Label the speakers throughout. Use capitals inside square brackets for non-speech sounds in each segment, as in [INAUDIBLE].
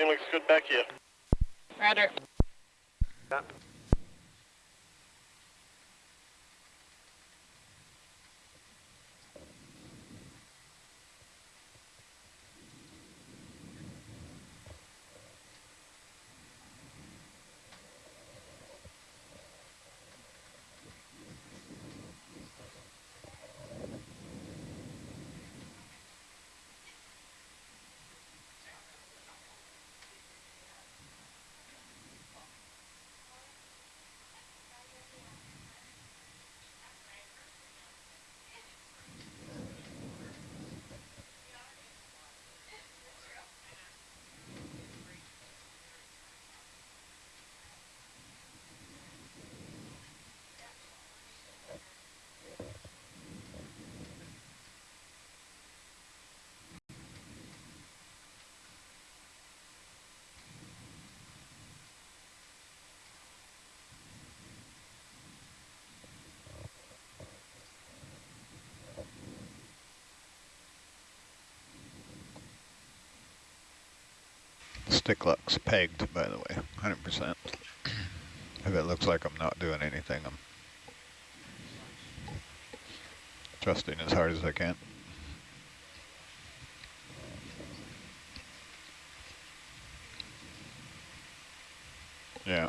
Speaker 1: Everything looks good back here.
Speaker 2: Roger.
Speaker 3: Yeah.
Speaker 4: Stick looks pegged, by the way, 100%. If it looks like I'm not doing anything, I'm trusting as hard as I can. Yeah.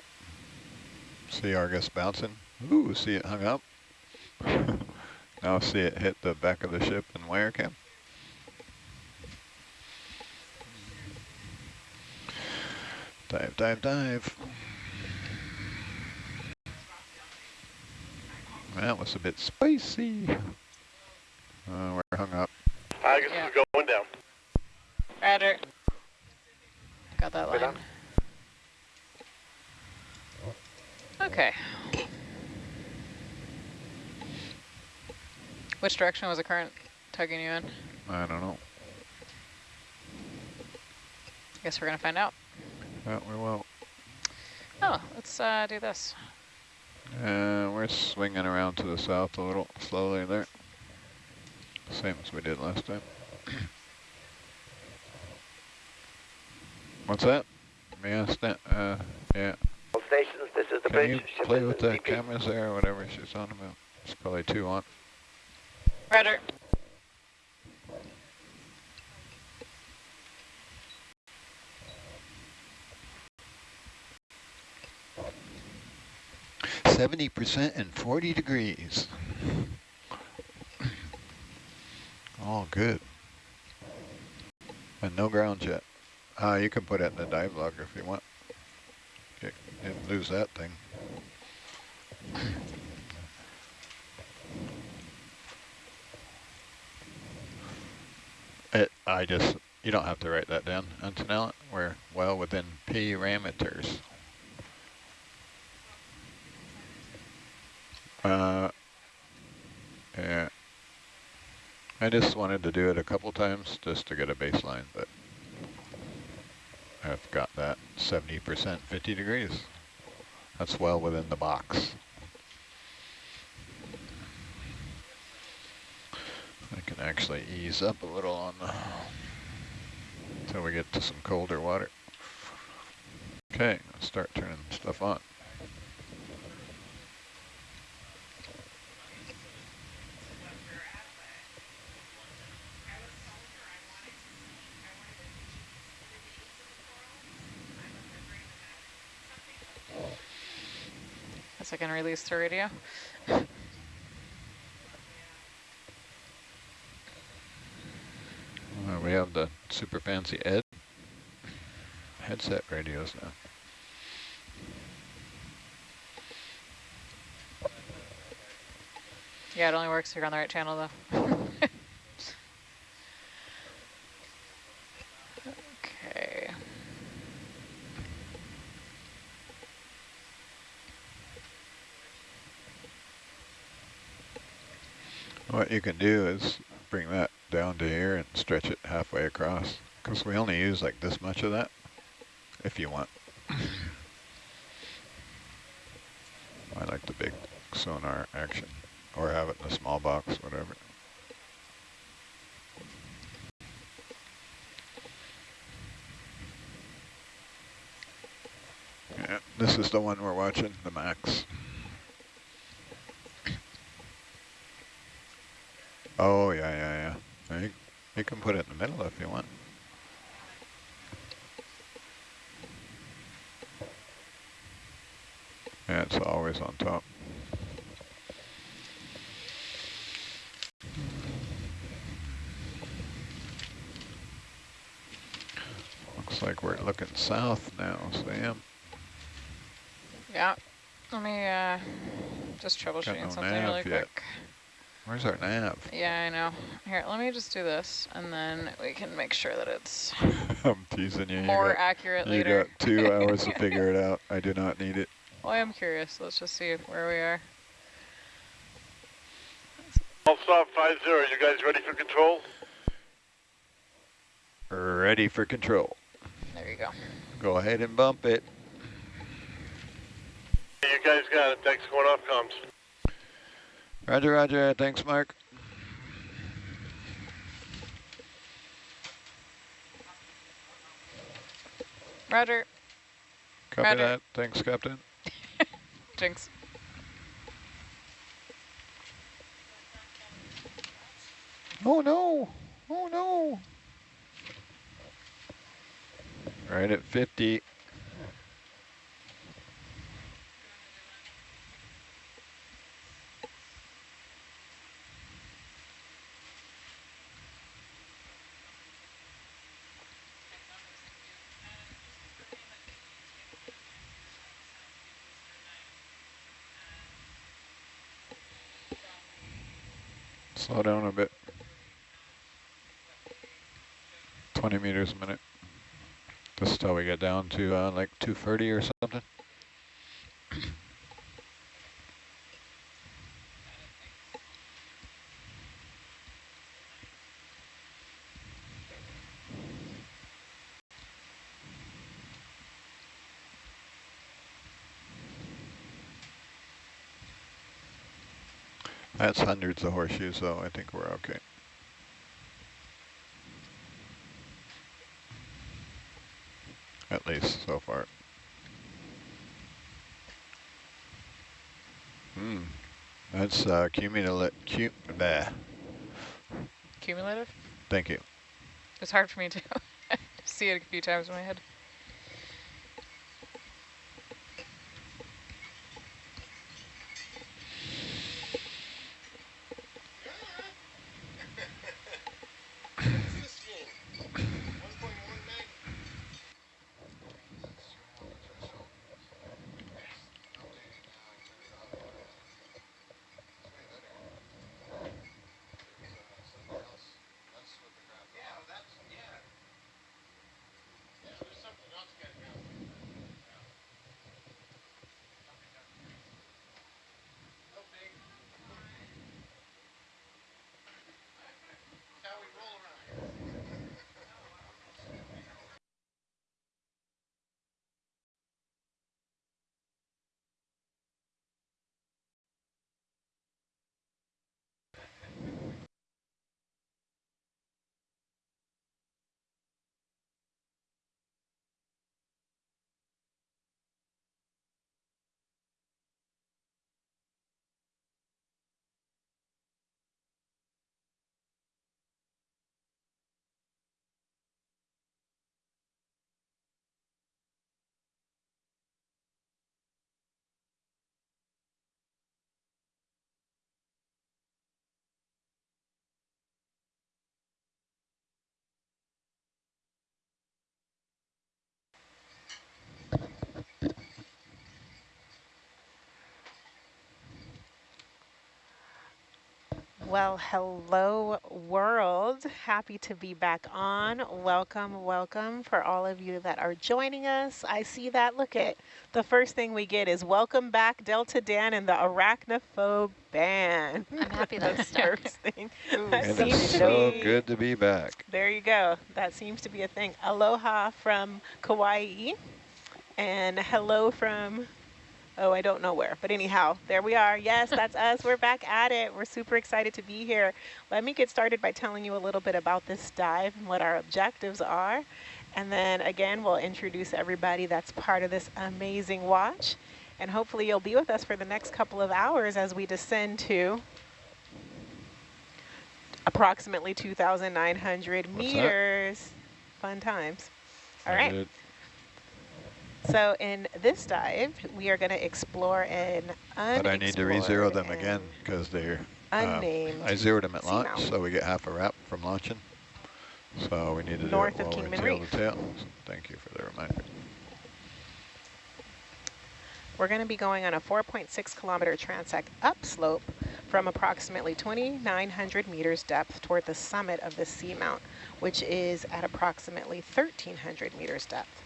Speaker 4: See Argus bouncing. Ooh, see it hung up. [LAUGHS] now see it hit the back of the ship in wire cam. Dive, dive, dive. That was a bit spicy. Uh, we're hung up.
Speaker 1: I guess
Speaker 2: Yeah.
Speaker 1: is going down.
Speaker 2: Roger. Got that
Speaker 3: Right
Speaker 2: line. Okay. Which direction was the current tugging you in?
Speaker 4: I don't know.
Speaker 2: I guess we're gonna find out.
Speaker 4: Yeah, we won't.
Speaker 2: Oh, let's uh, do this.
Speaker 4: Uh, we're swinging around to the south a little slowly there. Same as we did last time. What's that? May I stand? Uh, yeah.
Speaker 3: Stations, this is the
Speaker 4: Can
Speaker 3: bridge.
Speaker 4: you play with the cameras there or whatever she's on about? Probably two on. Rudder. 70% and 40 degrees. All good. And no ground jet. Uh, you can put it in the dive logger if you want. You didn't lose that thing. It, I just, you don't have to write that down. Antonella, we're well within parameters. I just wanted to do it a couple times just to get a baseline, but I've got that 70% 50 degrees. That's well within the box. I can actually ease up a little on the, until we get to some colder water. Okay, let's start turning stuff on.
Speaker 2: Guess I can release the radio.
Speaker 4: Uh, we have the super fancy Ed headset radios now.
Speaker 2: Yeah, it only works if you're on the right channel though. [LAUGHS] okay.
Speaker 4: What you can do is bring that down to here and stretch it halfway across because we only use like this much of that if you want. [COUGHS] I like the big sonar action or have it in a small box, whatever. Yeah, this is the one we're watching, the max. Oh, yeah, yeah, yeah. You, you can put it in the middle if you want. Yeah, it's always on top. Looks like we're looking south now, Sam.
Speaker 2: Yeah. Let me uh, just troubleshooting
Speaker 4: no
Speaker 2: something really
Speaker 4: yet.
Speaker 2: quick.
Speaker 4: Where's our nav?
Speaker 2: Yeah, I know. Here, let me just do this, and then we can make sure that it's [LAUGHS]
Speaker 4: I'm teasing you.
Speaker 2: more
Speaker 4: you got,
Speaker 2: accurate
Speaker 4: you
Speaker 2: later.
Speaker 4: got two [LAUGHS] hours to figure it out. I do not need it.
Speaker 2: Well, I am curious. Let's just see where we are.
Speaker 1: Allstop 50, you guys ready for control?
Speaker 4: Ready for control.
Speaker 2: There you go.
Speaker 4: Go ahead and bump it.
Speaker 1: You guys got it. Thanks. Going off comms.
Speaker 4: Roger, roger. Thanks, Mark.
Speaker 2: Roger.
Speaker 4: Copy
Speaker 2: Roger.
Speaker 4: that. Thanks, Captain. [LAUGHS]
Speaker 2: Jinx.
Speaker 4: Oh, no. Oh, no. Right at 50. Slow down a bit. 20 meters a minute. This is how we get down to uh, like 230 or something. That's hundreds of horseshoes so I think we're okay. At least so far. Hmm, that's uh, cumulative, cu bah.
Speaker 2: Cumulative?
Speaker 4: Thank you.
Speaker 2: It's hard for me to [LAUGHS] see it a few times in my head.
Speaker 5: Well, hello world. Happy to be back on. Welcome, welcome for all of you that are joining us. I see that. Look at the first thing we get is welcome back Delta Dan and the arachnophobe band.
Speaker 6: I'm happy [LAUGHS]
Speaker 5: That's
Speaker 6: that's
Speaker 5: the first thing. That
Speaker 4: And
Speaker 5: seems
Speaker 4: it's
Speaker 5: to
Speaker 4: so
Speaker 5: be-
Speaker 4: good to be back.
Speaker 5: There you go. That seems to be a thing. Aloha from Kauai. And hello from, oh, I don't know where. But anyhow, there we are. Yes, that's [LAUGHS] us. We're back at it. We're super excited to be here. Let me get started by telling you a little bit about this dive and what our objectives are. And then again, we'll introduce everybody that's part of this amazing watch. And hopefully you'll be with us for the next couple of hours as we descend to approximately 2,900
Speaker 4: What's that?
Speaker 5: meters. Fun times. All right. So in this dive, we are going to explore an
Speaker 4: But I need to re-zero them again because they're, uh,
Speaker 5: Unnamed.
Speaker 4: I zeroed them at launch,
Speaker 5: mountain.
Speaker 4: so we get half a wrap from launching. So we need to
Speaker 5: North
Speaker 4: do
Speaker 5: of
Speaker 4: it while we tail
Speaker 5: Reef.
Speaker 4: the tail. So Thank you for the reminder.
Speaker 5: We're going to be going on a 4.6 kilometer transect upslope from approximately 2,900 meters depth toward the summit of the seamount, which is at approximately 1,300 meters depth.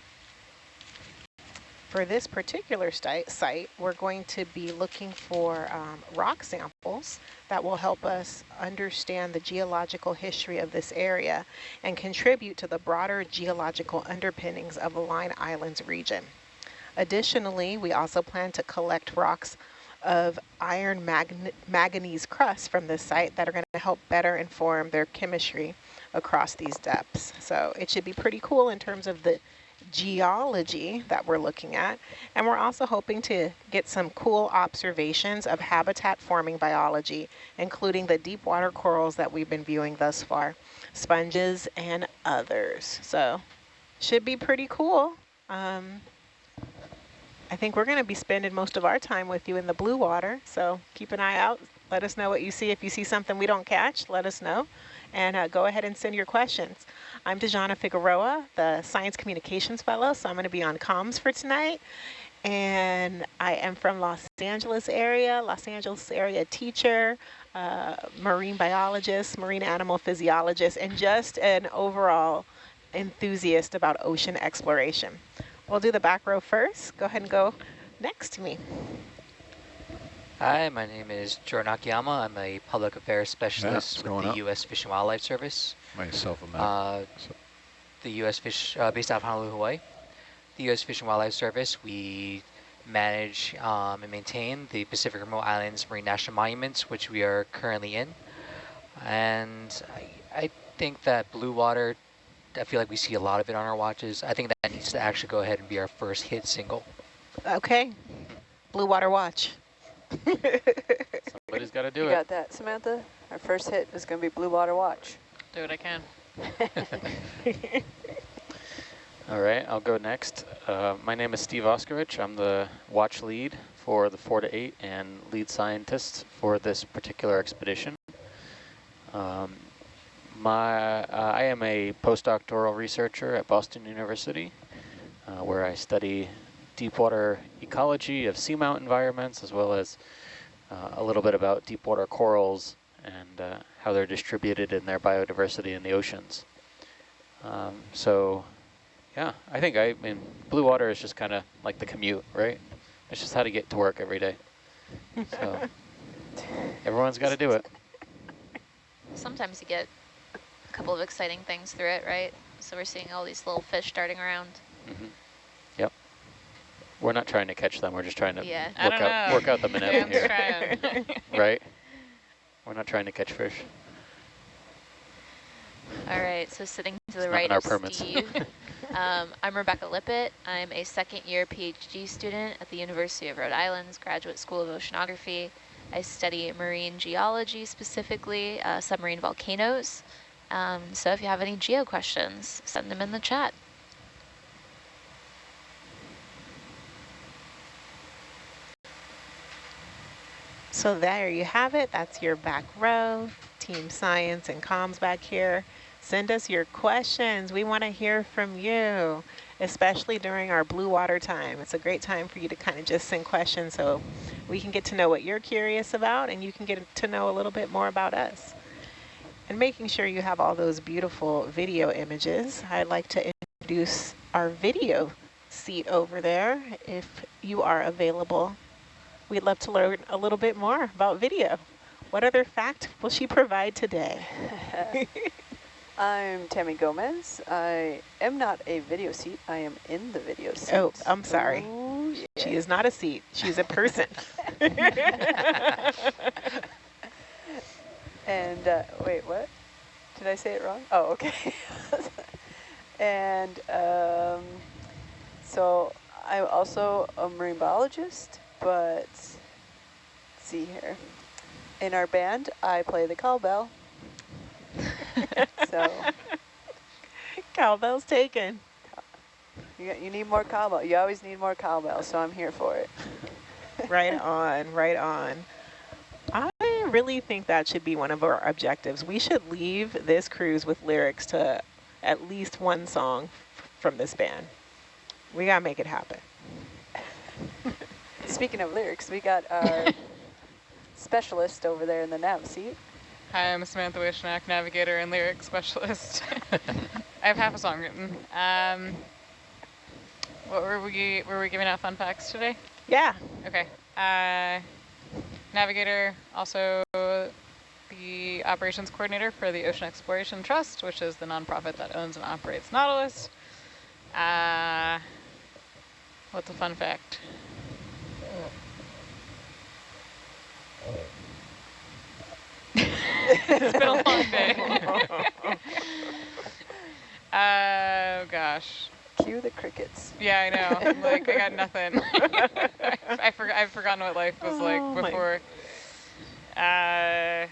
Speaker 5: For this particular site, we're going to be looking for um, rock samples that will help us understand the geological history of this area and contribute to the broader geological underpinnings of the Line Islands region. Additionally, we also plan to collect rocks of iron manganese crust from this site that are going to help better inform their chemistry across these depths. So it should be pretty cool in terms of the geology that we're looking at. And we're also hoping to get some cool observations of habitat forming biology, including the deep water corals that we've been viewing thus far, sponges and others. So should be pretty cool. Um, I think we're going to be spending most of our time with you in the blue water. So keep an eye out. Let us know what you see. If you see something we don't catch, let us know. And uh, go ahead and send your questions. I'm Dejana Figueroa, the Science Communications Fellow, so I'm going to be on comms for tonight. And I am from Los Angeles area, Los Angeles area teacher, uh, marine biologist, marine animal physiologist, and just an overall enthusiast about ocean exploration. We'll do the back row first. Go ahead and go next to me.
Speaker 6: Hi, my name is Jordan Akiyama. I'm a public affairs specialist
Speaker 4: it's
Speaker 6: with the
Speaker 4: up.
Speaker 6: U.S. Fish and Wildlife Service.
Speaker 4: Myself a map.
Speaker 6: Uh,
Speaker 4: So-
Speaker 6: the U.S. Fish, uh, based out of Honolulu, Hawaii. The U.S. Fish and Wildlife Service, we manage um, and maintain the Pacific Remote Islands Marine National Monuments, which we are currently in. And I, I think that blue water, I feel like we see a lot of it on our watches. I think that needs to actually go ahead and be our first hit single.
Speaker 5: Okay. Blue Water Watch. [LAUGHS]
Speaker 7: Somebody's got to do
Speaker 8: You
Speaker 7: it.
Speaker 8: got that, Samantha? Our first hit is going to be Blue Water Watch.
Speaker 2: Do what I can.
Speaker 7: All right, I'll go next. Uh, my name is Steve Auscavitch. I'm the watch lead for the 4 to 8 and lead scientist for this particular expedition. Um, my, uh, I am a postdoctoral researcher at Boston University, uh, where I study deep water ecology of seamount environments, as well as uh, a little bit about deep water corals and uh, how they're distributed in their biodiversity in the oceans. Um, so, yeah, I think I mean blue water is just kind of like the commute, right? It's just how to get to work every day. So [LAUGHS] everyone's got to do it.
Speaker 9: Sometimes you get a couple of exciting things through it, right? So we're seeing all these little fish darting around.
Speaker 7: hmm Yep. We're not trying to catch them. We're just trying to
Speaker 9: Yeah.
Speaker 7: Work out
Speaker 2: know.
Speaker 7: work out the [LAUGHS] minnow here,
Speaker 2: trying. [LAUGHS] [LAUGHS]
Speaker 7: right? We're not trying to catch fish.
Speaker 9: All right, so sitting to
Speaker 7: It's
Speaker 9: the
Speaker 7: not
Speaker 9: right of
Speaker 7: permits.
Speaker 9: Steve, um, I'm Rebecca Lippett. I'm a second year PhD student at the University of Rhode Island's Graduate School of Oceanography. I study marine geology, specifically uh, submarine volcanoes. Um, so if you have any geo questions, send them in the chat.
Speaker 5: So there you have it. That's your back row. Team Science and Comms back here. Send us your questions. We want to hear from you, especially during our blue water time. It's a great time for you to kind of just send questions so we can get to know what you're curious about and you can get to know a little bit more about us. And making sure you have all those beautiful video images, I'd like to introduce our video seat over there if you are available. We'd love to learn a little bit more about video. What other fact will she provide today? [LAUGHS]
Speaker 8: I'm Tammy Gomez. I am not a video seat. I am in the video seat.
Speaker 5: Oh, I'm sorry.
Speaker 8: Oh,
Speaker 5: She is not a seat, she's a person. [LAUGHS] [LAUGHS]
Speaker 8: And uh, wait, what? Did I say it wrong? Oh, okay. And um, so I'm also a marine biologist, but let's see here. In our band, I play the cowbell. so [LAUGHS]
Speaker 5: Cowbell's taken.
Speaker 8: you, got- you need more cowbell. You always need more cowbell, so I'm here for it.
Speaker 5: right [LAUGHS] on, right on. I really think that should be one of our objectives. We should leave this cruise with lyrics to at least one song f- from this band. We gotta make it happen.
Speaker 8: Speaking of lyrics, we got our [LAUGHS] specialist over there in the nav seat.
Speaker 2: Hi, I'm Samantha Wishnak, navigator and lyric specialist. [LAUGHS] I have half a song written. Um, what were we were we giving out fun facts today?
Speaker 5: Yeah.
Speaker 2: Okay. Uh, navigator, also the operations coordinator for the Ocean Exploration Trust, which is the nonprofit that owns and operates Nautilus. Uh, what's a fun fact? It's been a long day. Oh gosh.
Speaker 8: Cue the crickets.
Speaker 2: Yeah, I know. I'm like I got [LAUGHS] nothing. I forgot. I've forgotten what life was
Speaker 5: Oh,
Speaker 2: like
Speaker 5: my-
Speaker 2: before. Uh,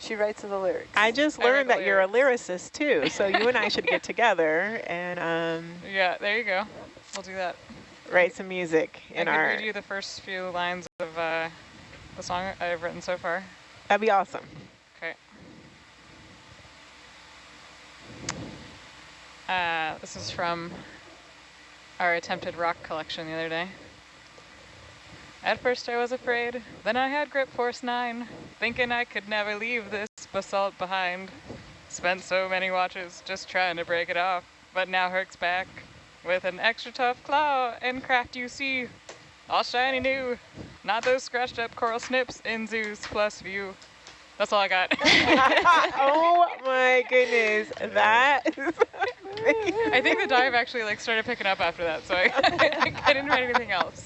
Speaker 8: She writes the lyrics.
Speaker 5: I just learned
Speaker 2: the
Speaker 5: that you're a lyricist too, so you and I should get [LAUGHS] together and um,
Speaker 2: yeah, there you go. We'll do that.
Speaker 5: write some music
Speaker 2: I
Speaker 5: in
Speaker 2: could
Speaker 5: our.
Speaker 2: read you the first few lines of uh, the song I've written so far.
Speaker 5: That'd be awesome.
Speaker 2: Okay. Uh, this is from our attempted rock collection the other day. At first I was afraid, then I had grip force 9, thinking I could never leave this basalt behind. Spent so many watches just trying to break it off, but now Herc's back with an extra tough claw and craft you see. All shiny new, not those scratched up coral snips in Zeus plus view. That's all I got. [LAUGHS]
Speaker 5: oh my goodness, that is
Speaker 2: I think the dive actually like started picking up after that, so I, [LAUGHS] I didn't write anything else.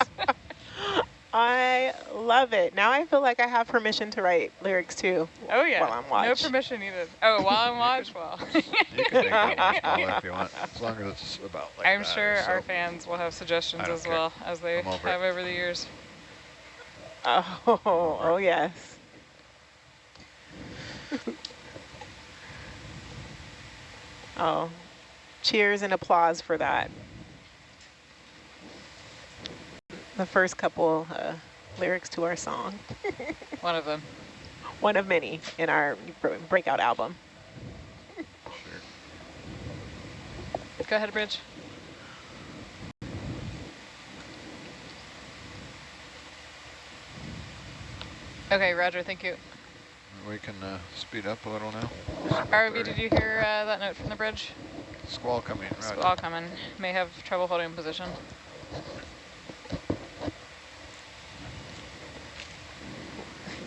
Speaker 5: I love it. Now I feel like I have permission to write lyrics too.
Speaker 2: Oh yeah,
Speaker 5: While I'm
Speaker 2: no permission needed. Oh, while I'm watch, well, [LAUGHS]
Speaker 4: You can make that one smaller if you want, as long as it's about like
Speaker 2: I'm
Speaker 4: that or
Speaker 2: sure our
Speaker 4: so.
Speaker 2: fans will have suggestions as
Speaker 4: care.
Speaker 2: well as they
Speaker 4: I'm
Speaker 2: have over the years.
Speaker 5: Oh, oh yes. [LAUGHS] oh, cheers and applause for that. The first couple uh, lyrics to our song. [LAUGHS]
Speaker 2: One of them.
Speaker 5: One of many in our breakout album.
Speaker 4: Sure.
Speaker 2: Go ahead, Bridge. Okay, Roger, thank you.
Speaker 4: We can uh, speed up a little now.
Speaker 2: ROV, did you hear uh, that note from the bridge?
Speaker 4: Squall coming, right.
Speaker 2: Squall coming. May have trouble holding position.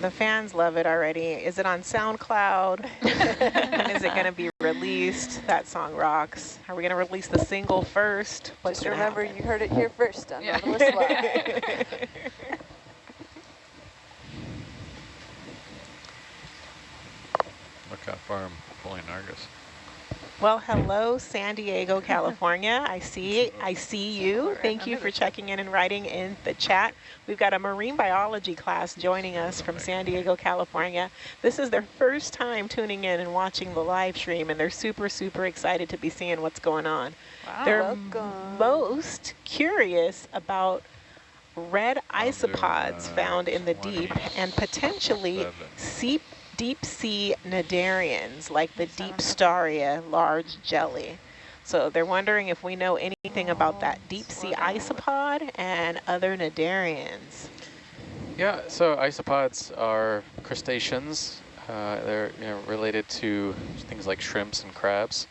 Speaker 5: The fans love it already. Is it on SoundCloud? when [LAUGHS] is it going to be released? That song rocks. Are we going to release the single first? What's
Speaker 8: Just remember,
Speaker 5: happen?
Speaker 8: you heard it here first on
Speaker 2: Yeah. [LAUGHS] [LAUGHS]
Speaker 8: Nautilus Live.
Speaker 4: Look how far I'm pulling Argus.
Speaker 5: Well, hello, San Diego, California. I [LAUGHS] see, I see you. Thank you for checking in and writing in the chat. We've got a marine biology class joining us from San Diego, California. This is their first time tuning in and watching the live stream, and they're super, super excited to be seeing what's going on.
Speaker 2: Wow.
Speaker 5: They're
Speaker 8: Welcome.
Speaker 5: most curious about red isopods
Speaker 4: uh,
Speaker 5: found in the deep and potentially seep, deep sea cnidarians like the Deepstaria large jelly. So they're wondering if we know anything about that deep sea isopod and other cnidarians.
Speaker 7: Yeah, so isopods are crustaceans. Uh, they're you know, related to things like shrimps and crabs.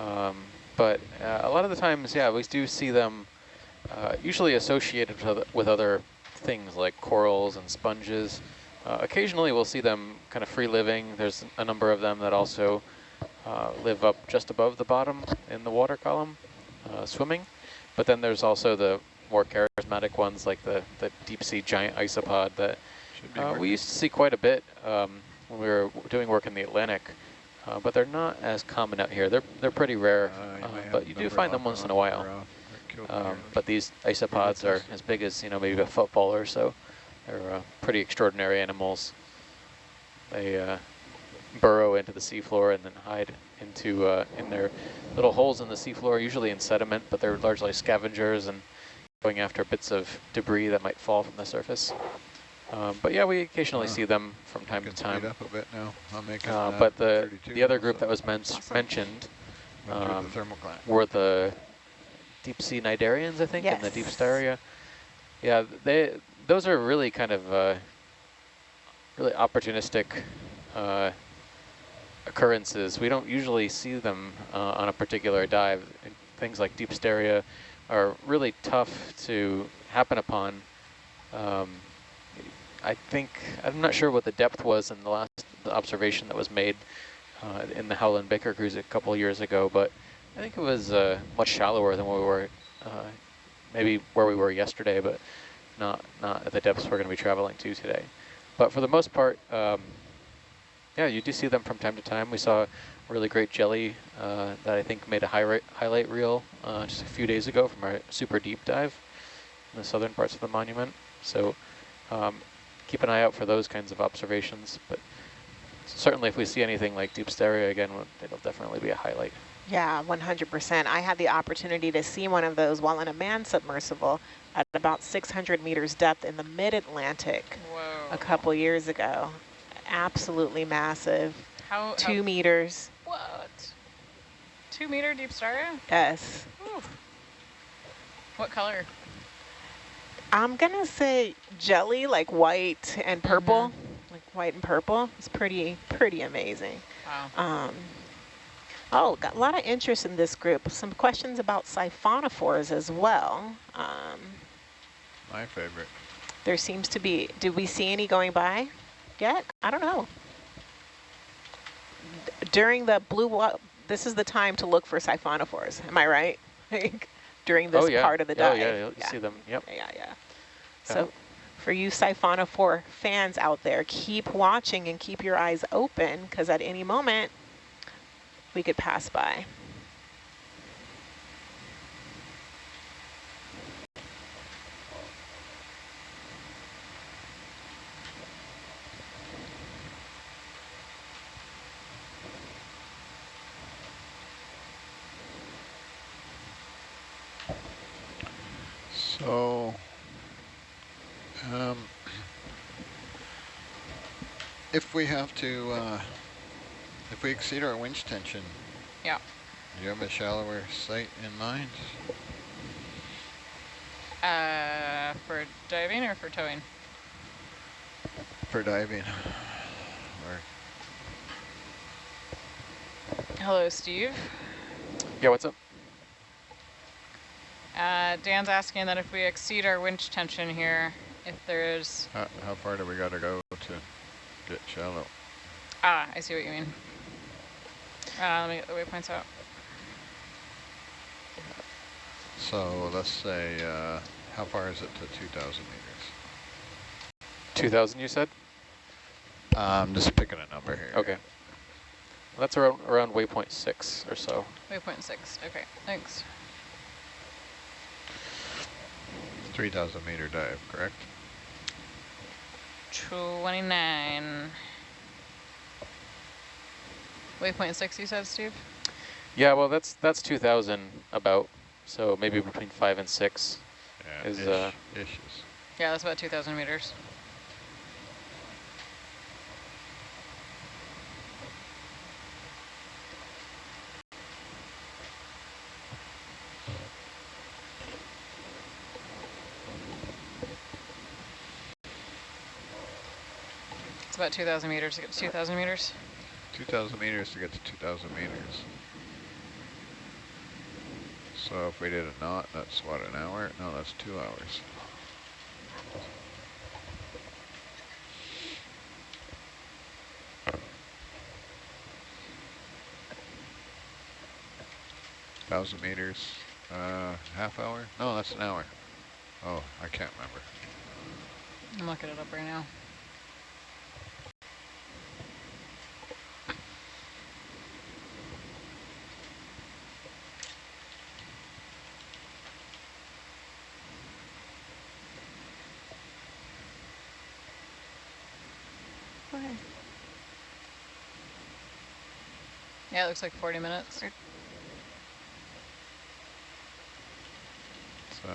Speaker 7: Um, but uh, a lot of the times, yeah, we do see them uh, usually associated with other, with other things like corals and sponges. Uh, occasionally we'll see them kind of free living. There's a number of them that also uh, live up just above the bottom in the water column, uh, swimming. But then there's also the more charismatic ones like the, the deep sea giant isopod that uh, we used to see quite a bit um, when we were doing work in the Atlantic. uh, but they're not as common out here. They're they're pretty rare,
Speaker 4: Uh, you
Speaker 7: uh, but you do find them once in a while.
Speaker 4: off or killed
Speaker 7: Um, but these isopods are as big as you know maybe a football or so. They're uh, pretty extraordinary animals. They uh, burrow into the seafloor and then hide into uh, in their little holes in the seafloor, usually in sediment, but they're largely scavengers and going after bits of debris that might fall from the surface. Um, but yeah, we occasionally
Speaker 4: Wow.
Speaker 7: see them from time to time.
Speaker 4: up a bit now. I'm making
Speaker 7: Uh,
Speaker 4: uh,
Speaker 7: but the the other group
Speaker 4: so
Speaker 7: that was men
Speaker 5: Awesome.
Speaker 7: mentioned
Speaker 4: went through
Speaker 7: um,
Speaker 4: the
Speaker 7: were the deep sea cnidarians, I think, in the deep
Speaker 5: Yes.
Speaker 7: styria. Yeah, they those are really kind of uh, really opportunistic uh, occurrences. We don't usually see them uh, on a particular dive. Things like Deepstaria are really tough to happen upon. Um, I think, I'm not sure what the depth was in the last observation that was made uh, in the Howland Baker cruise a couple years ago, but I think it was uh, much shallower than where we were, uh, maybe where we were yesterday, but not not at the depths we're going to be traveling to today. But for the most part, um, yeah, you do see them from time to time. We saw a really great jelly uh, that I think made a high highlight reel uh, just a few days ago from our super deep dive in the southern parts of the monument. So um, keep an eye out for those kinds of observations. But certainly if we see anything like Deepstaria again, it'll definitely be a highlight.
Speaker 5: Yeah, 100%. I had the opportunity to see one of those while in a manned submersible at about 600 meters depth in the mid-Atlantic
Speaker 2: Whoa.
Speaker 5: A couple years ago. Absolutely massive.
Speaker 2: How,
Speaker 5: Two meters.
Speaker 2: what? Two meter deep star?
Speaker 5: Yes.
Speaker 2: Ooh. What color?
Speaker 5: I'm going to say jelly, like white and purple. Like white and purple. It's pretty, pretty amazing.
Speaker 2: Wow.
Speaker 5: Um, oh, got a lot of interest in this group. Some questions about siphonophores as well. Um,
Speaker 4: My favorite.
Speaker 5: There seems to be, did we see any going by yet? I don't know. D- During the blue, this is the time to look for siphonophores. Am I right? [LAUGHS] During this
Speaker 7: oh yeah.
Speaker 5: part of the
Speaker 7: oh
Speaker 5: dive.
Speaker 7: yeah, you'll see them. Yep.
Speaker 5: Yeah, yeah. So for you siphonophore fans out there, keep watching and keep your eyes open because at any moment we could pass by.
Speaker 4: So, um, if we have to, uh, if we exceed our winch tension,
Speaker 2: Yeah.
Speaker 4: do you have a shallower site in mind?
Speaker 2: Uh, for diving or for towing?
Speaker 4: For diving? Or
Speaker 2: Hello, Steve.
Speaker 7: Yeah. What's up?
Speaker 2: Uh, Dan's asking that if we exceed our winch tension here, if there's...
Speaker 4: how, how far do we got to go to get shallow?
Speaker 2: Ah, I see what you mean. Uh, let me get the waypoints out.
Speaker 4: So let's say, uh, how far is it to 2,000 meters?
Speaker 7: 2,000 you said?
Speaker 4: I'm just picking a number here.
Speaker 7: Okay. Well, that's around around waypoint six or so.
Speaker 2: Waypoint six. Okay, thanks.
Speaker 4: 3,000 meter dive, correct?
Speaker 2: 29. Waypoint six, you said, Steve?
Speaker 7: Yeah. Well, that's that's 2,000 about. So maybe between five and six.
Speaker 4: Yeah,
Speaker 7: Is,
Speaker 4: ish,
Speaker 7: uh,
Speaker 4: ishes.
Speaker 2: Yeah, that's about 2,000 meters. It's about 2,000 meters to get to 2,000 meters.
Speaker 4: 2,000 meters to get to 2,000 meters. So if we did a knot, that's what, an hour? No, that's two hours. Thousand meters, uh, half hour? No, that's an hour. Oh, I can't remember.
Speaker 2: I'm looking it up right now. Yeah, it looks like 40 minutes.
Speaker 4: So,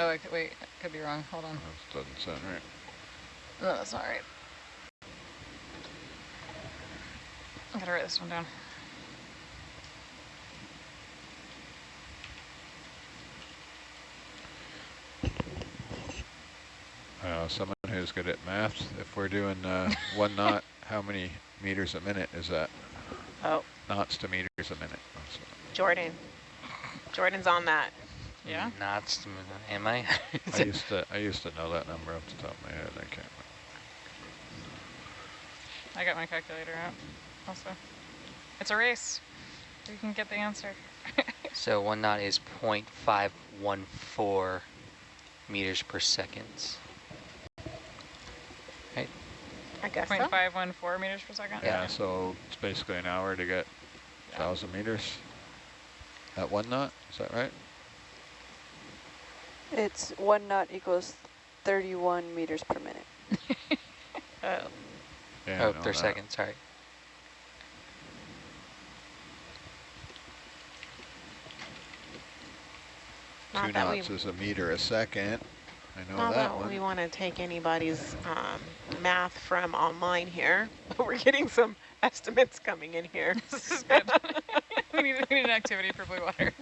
Speaker 2: Oh, I could, wait, I could be wrong. Hold on.
Speaker 4: that doesn't sound right.
Speaker 2: No, that's not right. I gotta write this one down.
Speaker 4: Uh, someone who's good at math, if we're doing uh, one knot, [LAUGHS] how many meters a minute is that?
Speaker 5: Oh,
Speaker 4: Knots to meters a minute. That's-
Speaker 5: Jordan. Jordan's on that.
Speaker 2: Yeah?
Speaker 6: Knots, to, am I? [LAUGHS]
Speaker 4: I used to I used to know that number off the top of my head. I can't.
Speaker 2: I got my calculator out also. It's a race. You can get the answer. [LAUGHS]
Speaker 6: so one knot is 0.514 meters per second. Right?
Speaker 5: I guess so.
Speaker 2: 0.514 meters per second?
Speaker 4: Yeah. So it's basically an hour to get
Speaker 2: Yeah.
Speaker 4: thousand meters. At one knot, is that right?
Speaker 8: It's one knot equals 31 meters per minute. [LAUGHS]
Speaker 5: Oh,
Speaker 4: Yeah. I
Speaker 6: oh, per
Speaker 4: that.
Speaker 6: second, sorry.
Speaker 5: not
Speaker 4: Two
Speaker 5: that we,
Speaker 4: knots is a meter a second. I know
Speaker 5: not
Speaker 4: that
Speaker 5: that
Speaker 4: one.
Speaker 5: we want to take anybody's um, math from online here, [LAUGHS] but we're getting some estimates coming in here. [LAUGHS]
Speaker 2: this is good. [LAUGHS] we, need, we need an activity for blue water.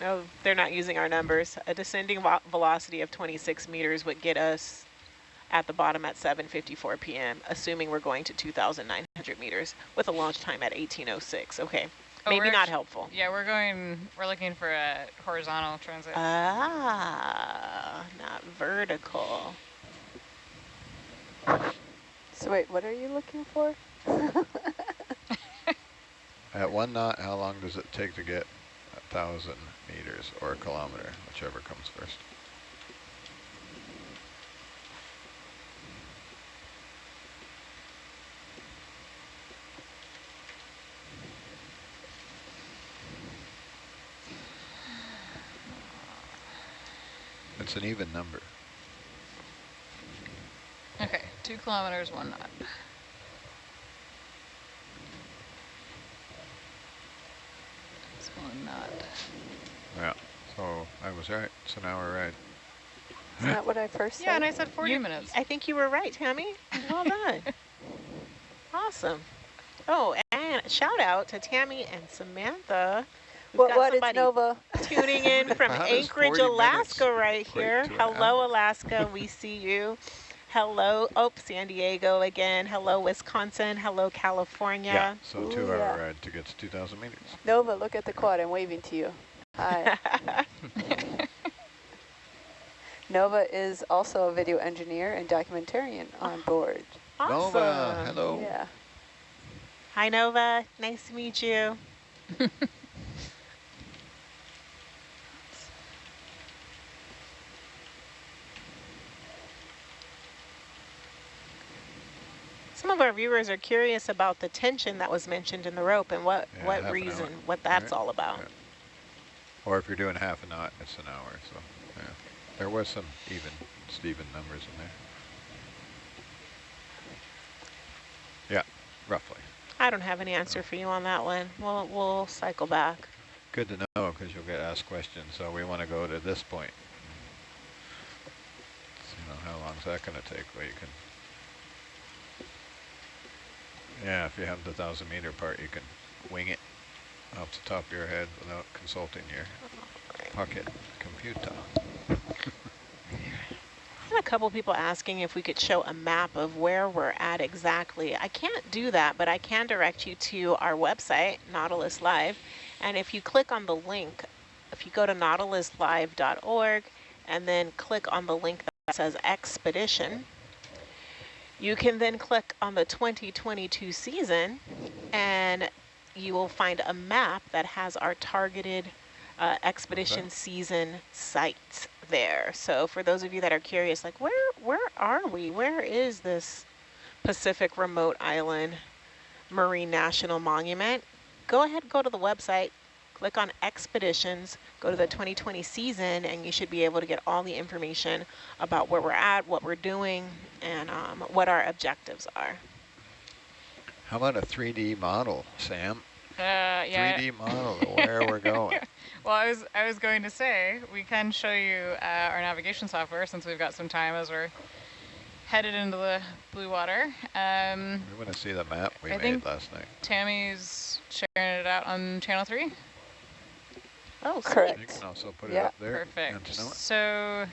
Speaker 5: No, they're not using our numbers. A descending velocity of 26 meters would get us at the bottom at 7.54 p.m., assuming we're going to 2,900 meters with a launch time at 1806. Okay,
Speaker 2: Oh,
Speaker 5: maybe not helpful.
Speaker 2: Yeah, we're going, we're looking for a horizontal transit.
Speaker 5: Ah, not vertical.
Speaker 8: So wait, what are you looking for? [LAUGHS]
Speaker 4: At one knot, how long does it take to get a thousand meters or a kilometer, whichever comes first? It's an even number.
Speaker 2: Okay, two kilometers, one knot. It's one knot.
Speaker 4: Yeah. So I was right. It's an hour ride.
Speaker 8: Isn't that what I first said?
Speaker 2: Yeah, and I said 40
Speaker 5: You-
Speaker 2: minutes.
Speaker 5: I think you were right, Tammy. Well done. [LAUGHS] awesome. Oh, and shout out to Tammy and Samantha. We've
Speaker 8: What, what is Nova?
Speaker 5: tuning in [LAUGHS] from Anchorage, Alaska right here. Hello,
Speaker 4: hour?
Speaker 5: Alaska. We see you. Hello, oh, San Diego again. Hello, Wisconsin. Hello, California.
Speaker 4: Yeah, So
Speaker 8: Ooh,
Speaker 4: two hour
Speaker 8: yeah.
Speaker 4: ride to get to 2,000 meters.
Speaker 8: Nova, look at the quad. I'm waving to you. Hi. [LAUGHS] [LAUGHS] Nova is also a video engineer and documentarian on ah, board.
Speaker 5: awesome.
Speaker 4: Nova, hello.
Speaker 8: Yeah.
Speaker 5: Hi, Nova. Nice to meet you. Some of our viewers are curious about the tension that was mentioned in the rope and what,
Speaker 4: Yeah,
Speaker 5: what reason, what that's
Speaker 4: Right.
Speaker 5: all about.
Speaker 4: Yeah. Or if you're doing half a knot, it's an hour. So yeah, there was some even Steven numbers in there. Yeah, roughly.
Speaker 5: I don't have any answer oh. for you on that one. We'll, we'll cycle back.
Speaker 4: Good to know because you'll get asked questions. So we want to go to this point. So, you know, how long is that going to take? Well, you can. Yeah, if you have the thousand meter part, you can wing it off the top of your head without consulting your pocket computer. [LAUGHS]
Speaker 5: had a couple people asking if we could show a map of where we're at exactly. I can't do that, but I can direct you to our website, Nautilus Live. And if you click on the link, if you go to nautiluslive.org and then click on the link that says expedition, you can then click on the 2022 season and you will find a map that has our targeted uh, expedition season sites there. So for those of you that are curious, like where where are we? Where is this Pacific Remote Island Marine National Monument? Go ahead, go to the website, click on expeditions, go to the 2020 season, and you should be able to get all the information about where we're at, what we're doing, and um, what our objectives are.
Speaker 4: How about a 3D model, Sam?
Speaker 2: Uh, yeah.
Speaker 4: 3D model of where we're going. [LAUGHS]
Speaker 2: Well, I was I was going to say we can show you uh, our navigation software since we've got some time as we're headed into the blue water. Um,
Speaker 4: We want to see the map we
Speaker 2: I
Speaker 4: made
Speaker 2: think-
Speaker 4: last night.
Speaker 2: Tammy's sharing it out on channel three.
Speaker 8: Oh, correct.
Speaker 4: You
Speaker 8: correct.
Speaker 4: can also put it up there.
Speaker 2: Perfect.
Speaker 4: and snow it.
Speaker 2: So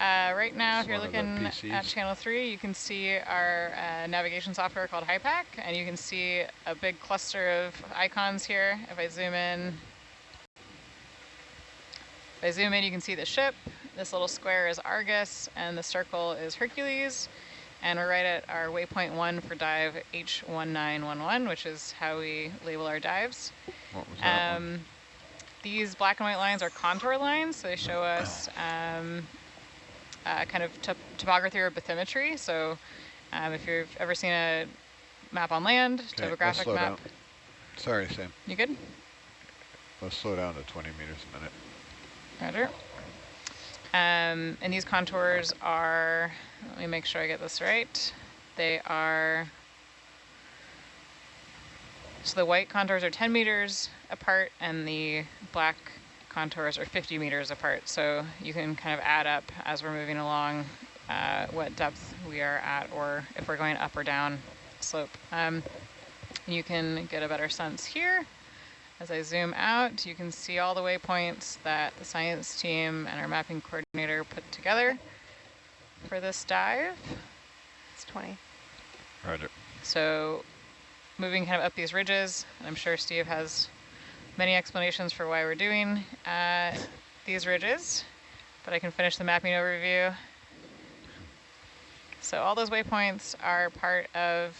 Speaker 2: uh, right now,
Speaker 4: It's
Speaker 2: if you're
Speaker 4: one of the
Speaker 2: looking at channel three, you can see our uh, navigation software called HYPACK, and you can see a big cluster of icons here. If I zoom in, if I zoom in, you can see the ship. This little square is Argus, and the circle is Hercules. And we're right at our waypoint one for dive H1911, which is how we label our dives.
Speaker 4: What was that?
Speaker 2: Um, these black and white lines are contour lines, so they show us um, uh, kind of top topography or bathymetry. So um, if you've ever seen a map on land,
Speaker 4: Okay,
Speaker 2: topographic map,
Speaker 4: down. Sorry, Sam.
Speaker 2: you good?
Speaker 4: Let's slow down to 20 meters a minute.
Speaker 2: Roger. Um, and these contours are, let me make sure I get this right. They are, so the white contours are 10 meters apart and the black contours are 50 meters apart. So you can kind of add up as we're moving along uh, what depth we are at or if we're going up or down slope. Um, you can get a better sense here. As I zoom out, you can see all the waypoints that the science team and our mapping coordinator put together for this dive.
Speaker 5: It's 20.
Speaker 4: Roger.
Speaker 2: So moving kind of up these ridges, and I'm sure Steve has many explanations for why we're doing uh, these ridges, but I can finish the mapping overview. So all those waypoints are part of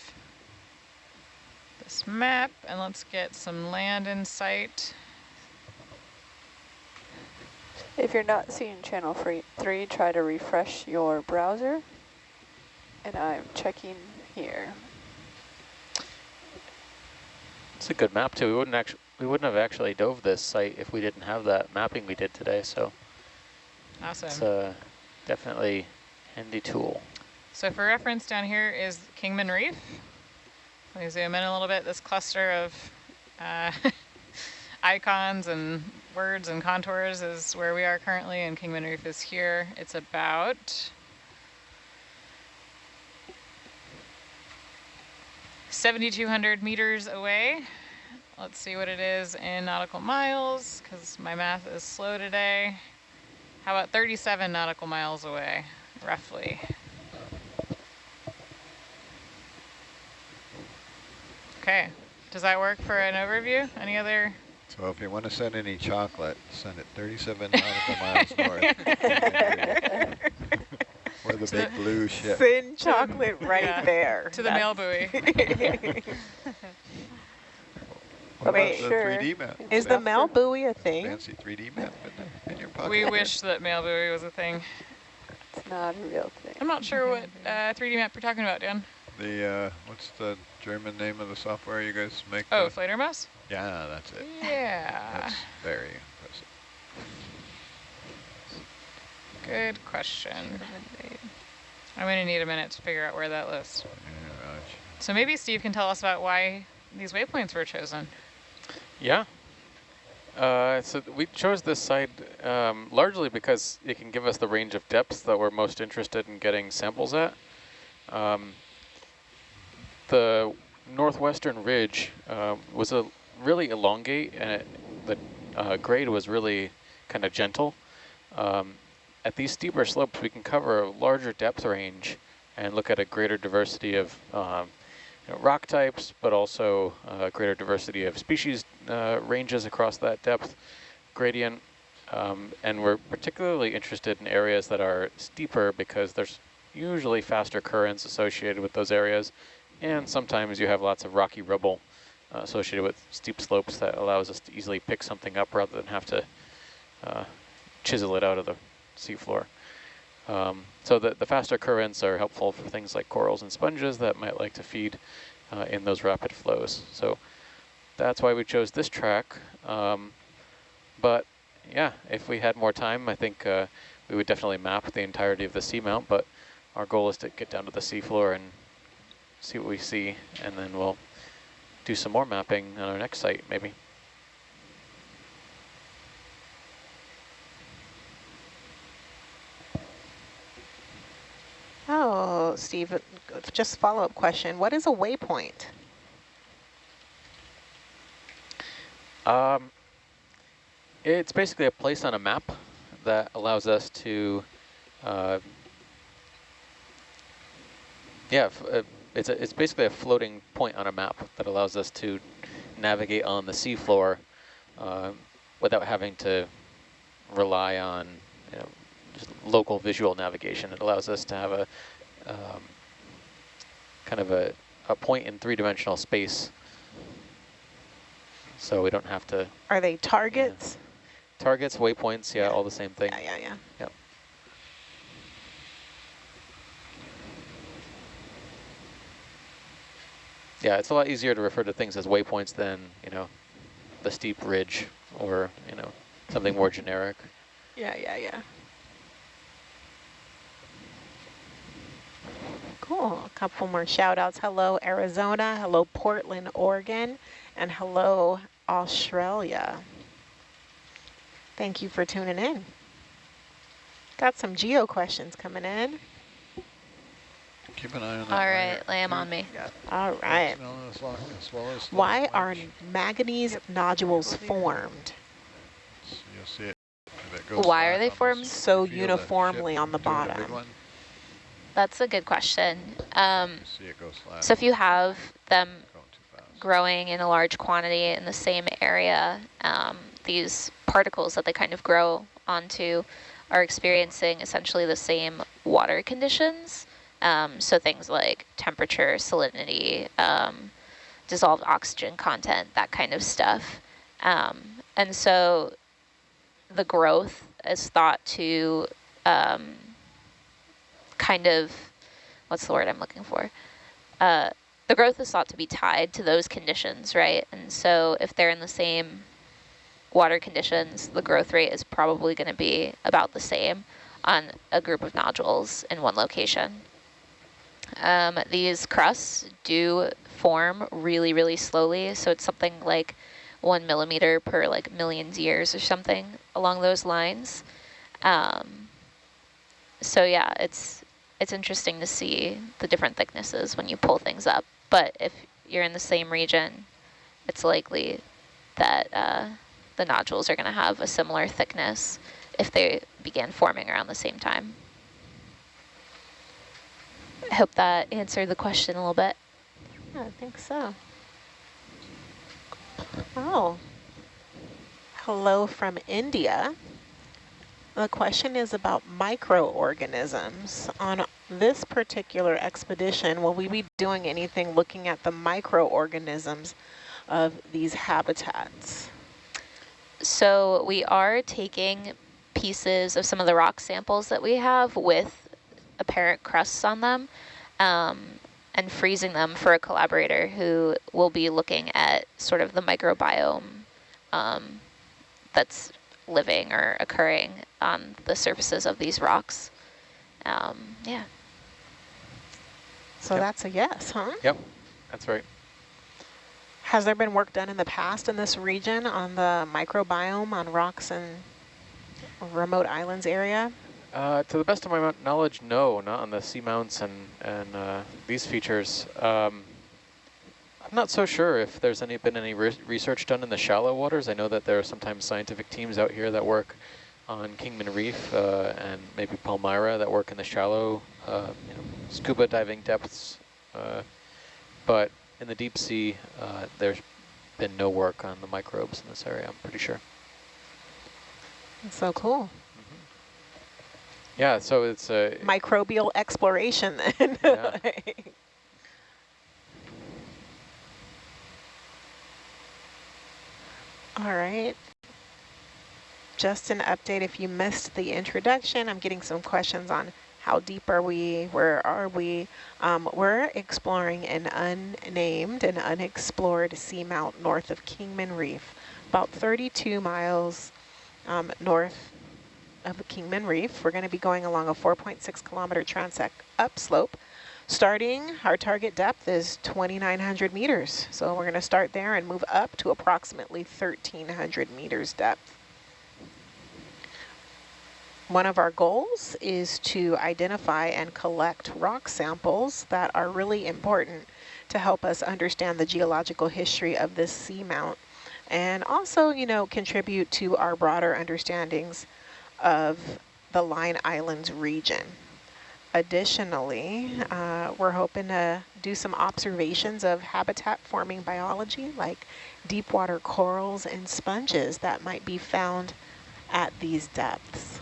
Speaker 2: this map, and let's get some land in sight.
Speaker 8: If you're not seeing channel free three, try to refresh your browser. And I'm checking here.
Speaker 7: It's a good map too. We wouldn't actually we wouldn't have actually dove this site if we didn't have that mapping we did today. So
Speaker 2: Awesome.
Speaker 7: it's a definitely handy tool.
Speaker 2: So for reference, down here is Kingman Reef. Let me zoom in a little bit. This cluster of uh, [LAUGHS] icons and words and contours is where we are currently, and Kingman Reef is here. It's about 7,200 meters away. Let's see what it is in nautical miles, because my math is slow today. How about 37 nautical miles away, roughly? Okay, does that work for an overview? Any other?
Speaker 4: So if you want to send any chocolate, send it 37 nautical miles north. [LAUGHS] or the big blue ship.
Speaker 5: Thin chocolate right
Speaker 2: Yeah.
Speaker 5: there.
Speaker 2: To the mail buoy. [LAUGHS] [LAUGHS]
Speaker 4: What
Speaker 5: Wait,
Speaker 4: about the
Speaker 8: sure.
Speaker 4: 3D map?
Speaker 5: Is the Mel buoy a thing?
Speaker 4: fancy 3D map in, the, in your pocket?
Speaker 2: We wish that mail buoy was a thing.
Speaker 8: It's not a real thing.
Speaker 2: I'm not sure what uh, 3D map you're talking about, Dan.
Speaker 4: The uh, what's the German name of the software you guys make?
Speaker 2: Oh,
Speaker 4: the-
Speaker 2: Fledermaus?
Speaker 4: yeah, that's it.
Speaker 2: Yeah.
Speaker 4: That's very impressive.
Speaker 2: Good question. I'm going to need a minute to figure out where that lives.
Speaker 4: Yeah, Raj.
Speaker 2: So maybe Steve can tell us about why these waypoints were chosen.
Speaker 7: Yeah. Uh, so we chose this site um, largely because it can give us the range of depths that we're most interested in getting samples at. Um, the northwestern ridge uh, was a really elongate, and it, the uh, grade was really kind of gentle. Um, at these steeper slopes, we can cover a larger depth range and look at a greater diversity of um, know, rock types, but also uh, greater diversity of species uh, ranges across that depth gradient. Um, and we're particularly interested in areas that are steeper because there's usually faster currents associated with those areas. And sometimes you have lots of rocky rubble uh, associated with steep slopes that allows us to easily pick something up rather than have to uh, chisel it out of the seafloor. Um, so the, the faster currents are helpful for things like corals and sponges that might like to feed uh, in those rapid flows. So that's why we chose this track. Um, but yeah, if we had more time, I think uh, we would definitely map the entirety of the seamount, but our goal is to get down to the seafloor and see what we see, and then we'll do some more mapping on our next site, maybe.
Speaker 5: Oh, Steve, just follow-up question. What is a waypoint?
Speaker 7: Um, it's basically a place on a map that allows us to, uh, yeah, uh, it's a, it's basically a floating point on a map that allows us to navigate on the seafloor uh, without having to rely on you know, local visual navigation. It allows us to have a um, kind of a, a point in three-dimensional space so we don't have to...
Speaker 5: Are they targets?
Speaker 7: Yeah. Targets, waypoints, yeah, yeah, all the same thing.
Speaker 5: Yeah, yeah, yeah.
Speaker 7: Yep. Yeah, it's a lot easier to refer to things as waypoints than, you know, the steep ridge or, you know, something more generic.
Speaker 5: Yeah, yeah, yeah. Cool. A couple more shout outs. Hello, Arizona. Hello, Portland, Oregon. And hello, Australia. Thank you for tuning in. Got some geo questions coming in.
Speaker 4: Keep an eye on that.
Speaker 9: All right, lay them on me.
Speaker 5: All right. Why are manganese nodules formed?
Speaker 4: You'll see it.
Speaker 9: Why are they formed?
Speaker 5: So uniformly on the bottom.
Speaker 9: That's a good question. Um, so if you have them growing in a large quantity in the same area, um, these particles that they kind of grow onto are experiencing essentially the same water conditions. Um, so things like temperature, salinity, um, dissolved oxygen content, that kind of stuff. Um, and so the growth is thought to um, kind of, what's the word I'm looking for? Uh, the growth is thought to be tied to those conditions, right? And so if they're in the same water conditions, the growth rate is probably going to be about the same on a group of nodules in one location. Um, these crusts do form really, really slowly. So it's something like one millimeter per like millions years or something along those lines. Um, so yeah, it's it's interesting to see the different thicknesses when you pull things up. But if you're in the same region, it's likely that uh, the nodules are going to have a similar thickness if they began forming around the same time. I hope that answered the question a little bit.
Speaker 5: Yeah, I think so. Oh, hello from India. The question is about microorganisms. On this particular expedition, will we be doing anything looking at the microorganisms of these habitats?
Speaker 9: So we are taking pieces of some of the rock samples that we have with apparent crusts on them um, and freezing them for a collaborator who will be looking at sort of the microbiome um, that's living or occurring on the surfaces of these rocks. Um, yeah.
Speaker 5: So yep. that's a yes, huh?
Speaker 7: Yep, that's right.
Speaker 5: Has there been work done in the past in this region on the microbiome on rocks and remote islands area?
Speaker 7: Uh, to the best of my knowledge, no, not on the seamounts and, and uh, these features. Um, I'm not so sure if there's any been any re research done in the shallow waters. I know that there are sometimes scientific teams out here that work on Kingman Reef uh, and maybe Palmyra that work in the shallow uh, you know, scuba diving depths. Uh, but in the deep sea, uh, there's been no work on the microbes in this area, I'm pretty sure.
Speaker 5: That's so cool.
Speaker 7: Mm-hmm. Yeah, so it's a...
Speaker 5: Microbial exploration then. [LAUGHS] Yeah. All right. Just an update if you missed the introduction, I'm getting some questions on how deep are we, where are we. Um, we're exploring an unnamed and unexplored seamount north of Kingman Reef, about 32 miles um, north of Kingman Reef. We're going to be going along a 4.6 kilometer transect upslope. Starting, our target depth is 2,900 meters. So we're going to start there and move up to approximately 1,300 meters depth. One of our goals is to identify and collect rock samples that are really important to help us understand the geological history of this seamount and also, you know, contribute to our broader understandings of the Line Islands region. Additionally, uh, we're hoping to do some observations of habitat forming biology like deep water corals and sponges that might be found at these depths.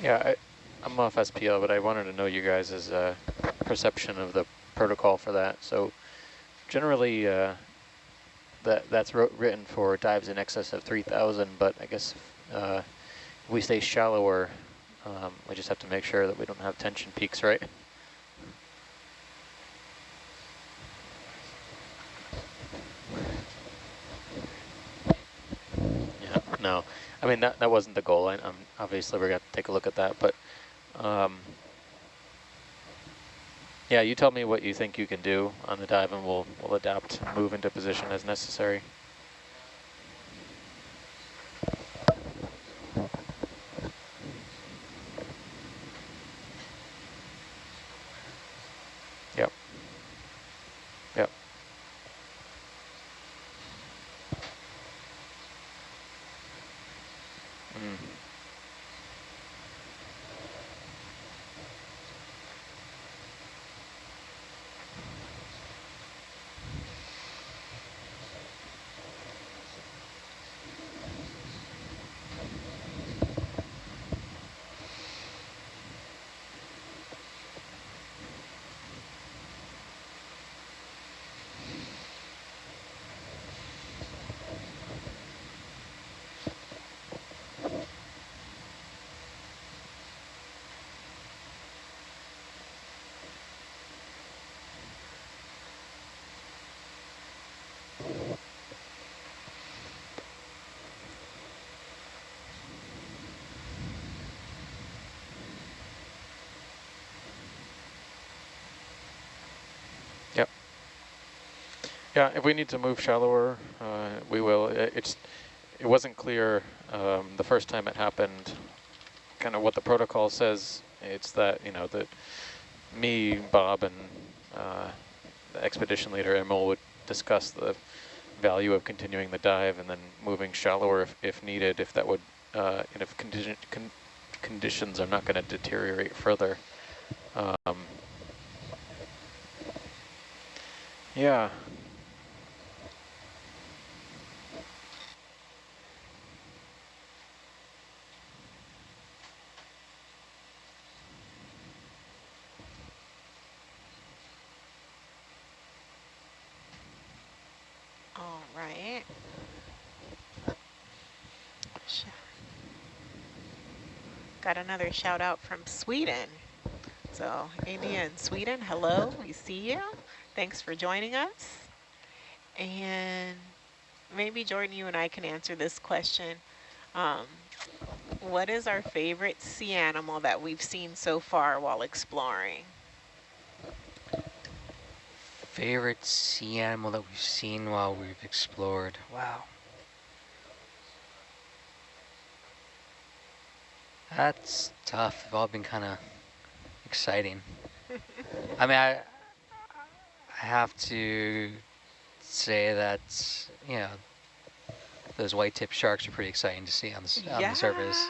Speaker 7: Yeah, I, I'm off SPL, but I wanted to know you guys' uh, perception of the protocol for that. So generally, uh, that that's written for dives in excess of 3,000, but I guess uh, if we stay shallower, um, we just have to make sure that we don't have tension peaks, right? Yeah, no. I mean, that, that wasn't the goal. I, am obviously, we're going to take a look at that, but um, yeah, you tell me what you think you can do on the dive and we'll, we'll adapt, move into position as necessary. Yep. Yep. Mm. Yeah, if we need to move shallower, uh, we will. It, it's it wasn't clear um, the first time it happened. Kind of what the protocol says. It's that you know that me, Bob, and uh, the expedition leader Emil would discuss the value of continuing the dive and then moving shallower if, if needed, if that would, uh, and if condition, con conditions are not going to deteriorate further. Um, yeah,
Speaker 5: Got another shout out from Sweden. So India and Sweden, hello, we see you. Thanks for joining us. And maybe Jordan, you and I can answer this question. Um, what is our favorite sea animal that we've seen so far while exploring?
Speaker 6: Favorite sea animal that we've seen while we've explored. Wow. That's tough. They've all been kind of exciting. I mean, I, I have to say that, you know, those white tip sharks are pretty exciting to see on the, on the surface.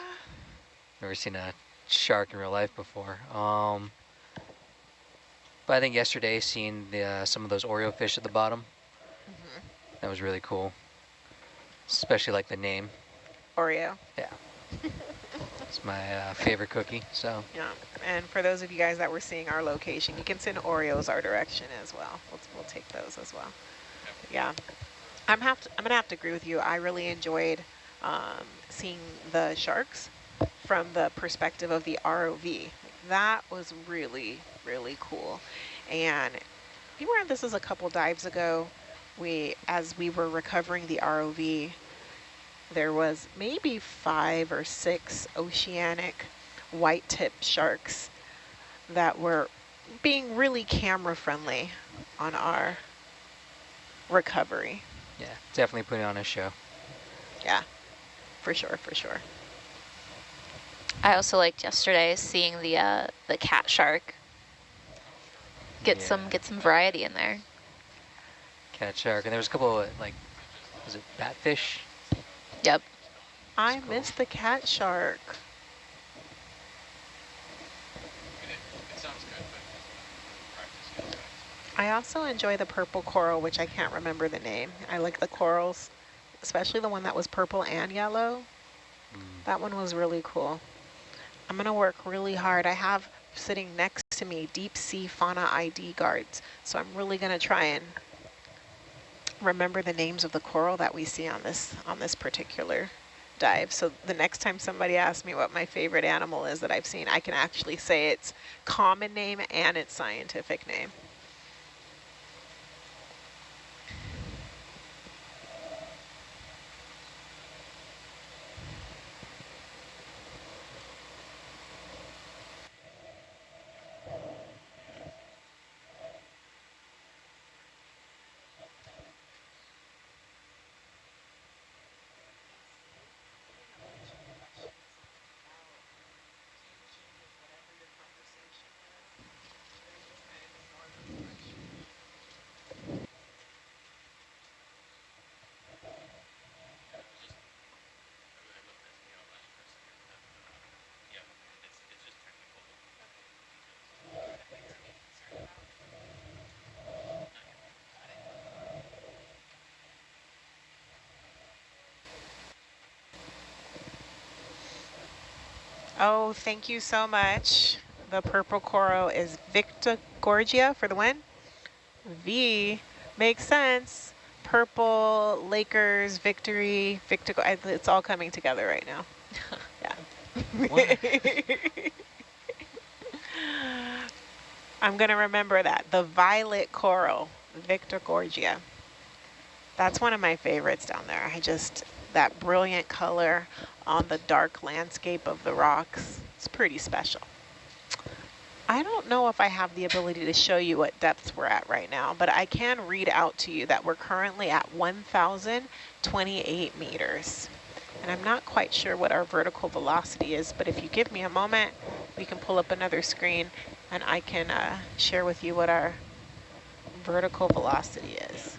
Speaker 6: Never seen a shark in real life before. Um, but I think yesterday seeing the, uh, some of those Oreo fish at the bottom, mm -hmm. that was really cool. Especially like the name.
Speaker 5: Oreo.
Speaker 6: Yeah. [LAUGHS] It's my uh, favorite cookie, so.
Speaker 5: Yeah, and for those of you guys that were seeing our location, you can send Oreos our direction as well. We'll, we'll take those as well. Yeah, I'm, have to, I'm gonna have to agree with you. I really enjoyed um, seeing the sharks from the perspective of the ROV. That was really, really cool. And you remember this is a couple dives ago, we, as we were recovering the ROV, there was maybe five or six oceanic white tip sharks that were being really camera friendly on our recovery.
Speaker 6: Yeah, definitely putting on a show.
Speaker 5: Yeah, for sure, for sure.
Speaker 9: I also liked yesterday seeing the uh, the cat shark. Get
Speaker 6: Yeah.
Speaker 9: some get some variety in there.
Speaker 6: Cat shark, and there was a couple of like, was it batfish?
Speaker 9: Yep.
Speaker 5: I missed the cat shark. I also enjoy the purple coral, which I can't remember the name. I like the corals, especially the one that was purple and yellow. That one was really cool. I'm going to work really hard. I have sitting next to me deep sea fauna ID guards, so I'm really going to try and remember the names of the coral that we see on this on this particular dive. So the next time somebody asks me what my favorite animal is that I've seen, I can actually say its common name and its scientific name. Oh, thank you so much. The purple coral is Victorgorgia for the win. V makes sense. Purple, Lakers, victory, Victor. It's all coming together right now. [LAUGHS] yeah. [LAUGHS] I'm going to remember that. The violet coral, Victorgorgia. That's one of my favorites down there. I just, that brilliant color on the dark landscape of the rocks. It's pretty special. I don't know if I have the ability to show you what depths we're at right now, but I can read out to you that we're currently at 1,028 meters. And I'm not quite sure what our vertical velocity is, but if you give me a moment, we can pull up another screen and I can uh, share with you what our vertical velocity is.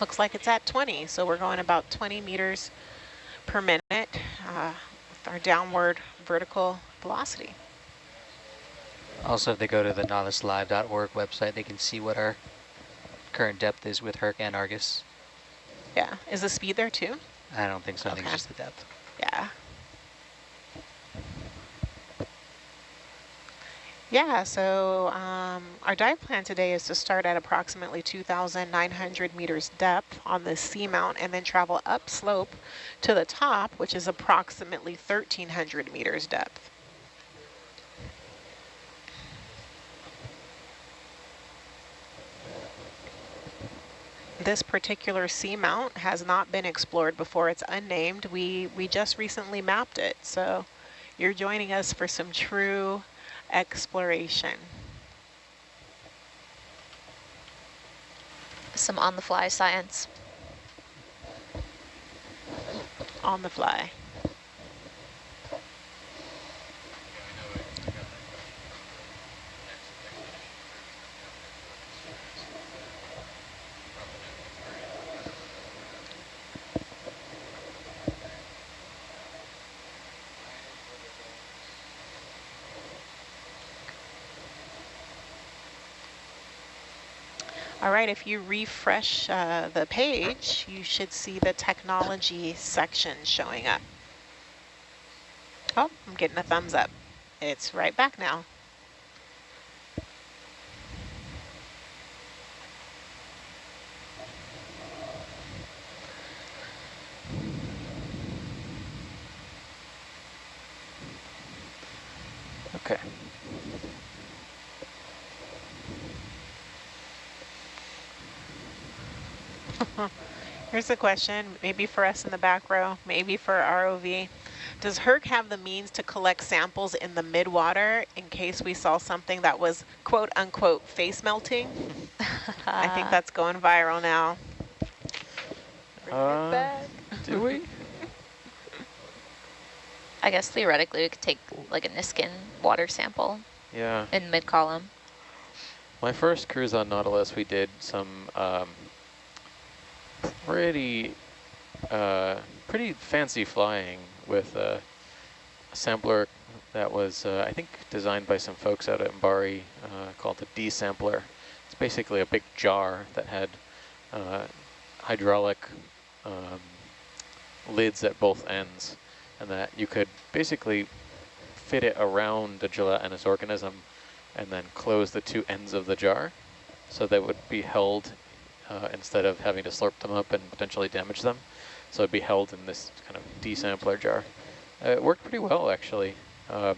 Speaker 5: Looks like it's at 20, so we're going about 20 meters per minute uh, with our downward vertical velocity.
Speaker 6: Also, if they go to the nautiluslive.org website, they can see what our current depth is with Herc and Argus.
Speaker 5: Yeah, is the speed there too?
Speaker 6: I don't think so. I think it's just the depth.
Speaker 5: Yeah. Yeah, so um, our dive plan today is to start at approximately 2,900 meters depth on the seamount and then travel upslope to the top, which is approximately 1,300 meters depth. This particular seamount has not been explored before. It's unnamed. We, we just recently mapped it, so you're joining us for some true exploration.
Speaker 9: Some on-the-fly science.
Speaker 5: on the fly. All right, if you refresh uh, the page, you should see the technology section showing up. Oh, I'm getting a thumbs up. It's right back now.
Speaker 7: Okay.
Speaker 5: Here's a question, maybe for us in the back row, maybe for ROV. Does HERC have the means to collect samples in the midwater in case we saw something that was quote unquote face melting? I think [LAUGHS] that's going viral now.
Speaker 7: Uh, do we? [LAUGHS]
Speaker 9: I guess theoretically we could take like a Niskin water sample
Speaker 7: Yeah.
Speaker 9: in mid-column.
Speaker 7: My first cruise on Nautilus, we did some um, pretty, uh, pretty fancy flying with a sampler that was, uh, I think, designed by some folks out at Mbari uh, called the D-sampler. It's basically a big jar that had uh, hydraulic um, lids at both ends, and that you could basically fit it around a gelatinous organism and then close the two ends of the jar so they would be held uh, instead of having to slurp them up and potentially damage them. So it'd be held in this kind of D-sampler jar. Uh, it worked pretty well actually, um,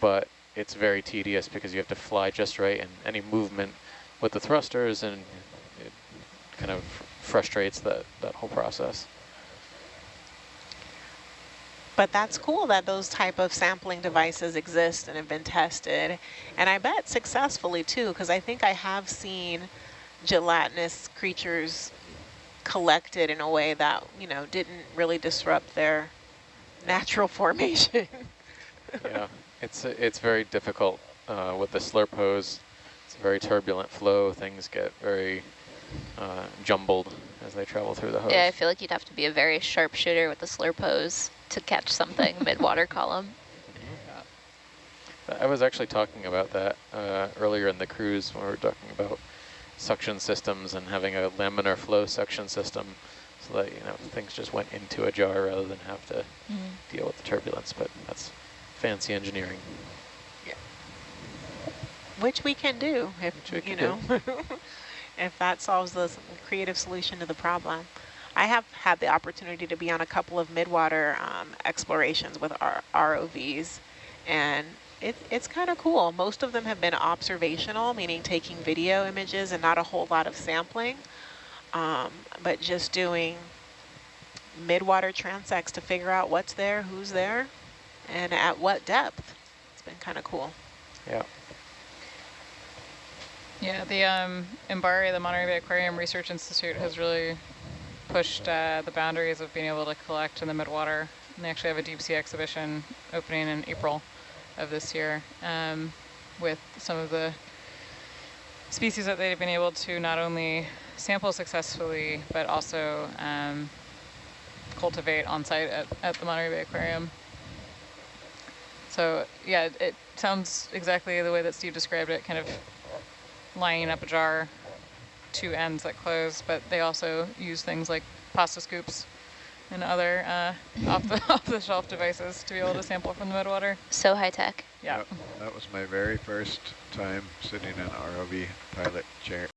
Speaker 7: but it's very tedious because you have to fly just right and any movement with the thrusters and it kind of frustrates that, that whole process.
Speaker 5: But that's cool that those type of sampling devices exist and have been tested. And I bet successfully too, because I think I have seen gelatinous creatures collected in a way that, you know, didn't really disrupt their natural [LAUGHS] formation.
Speaker 7: yeah, it's it's very difficult uh, with the slurp hose. It's a very turbulent flow. Things get very uh, jumbled as they travel through the hose.
Speaker 9: Yeah, I feel like you'd have to be a very sharp shooter with the slurp hose to catch something [LAUGHS] mid-water column.
Speaker 7: I was actually talking about that uh, earlier in the cruise when we were talking about suction systems and having a laminar flow suction system so that you know things just went into a jar rather than have to
Speaker 9: Mm.
Speaker 7: deal with the turbulence. But that's fancy engineering.
Speaker 5: yeah Which we can do if,
Speaker 7: we
Speaker 5: you know, [LAUGHS] if that solves the creative solution to the problem. I have had the opportunity to be on a couple of midwater um, explorations with our ROVs, and it, it's kind of cool. Most of them have been observational, meaning taking video images and not a whole lot of sampling, um, but just doing midwater transects to figure out what's there, who's there, and at what depth. It's been kind of cool.
Speaker 7: Yeah.
Speaker 2: Yeah, the um, Mbari, the Monterey Bay Aquarium Research Institute, has really pushed uh, the boundaries of being able to collect in the midwater. And they actually have a deep sea exhibition opening in April of this year um, with some of the species that they've been able to not only sample successfully, but also um, cultivate on site at, at the Monterey Bay Aquarium. So yeah, it, sounds exactly the way that Steve described it, kind of lining up a jar, two ends that close, but they also use things like pasta scoops and other uh, off the [LAUGHS] off the shelf devices to be able to sample from the midwater.
Speaker 9: So high-tech.
Speaker 2: Yeah.
Speaker 4: That, that was my very first time sitting in an ROV pilot chair.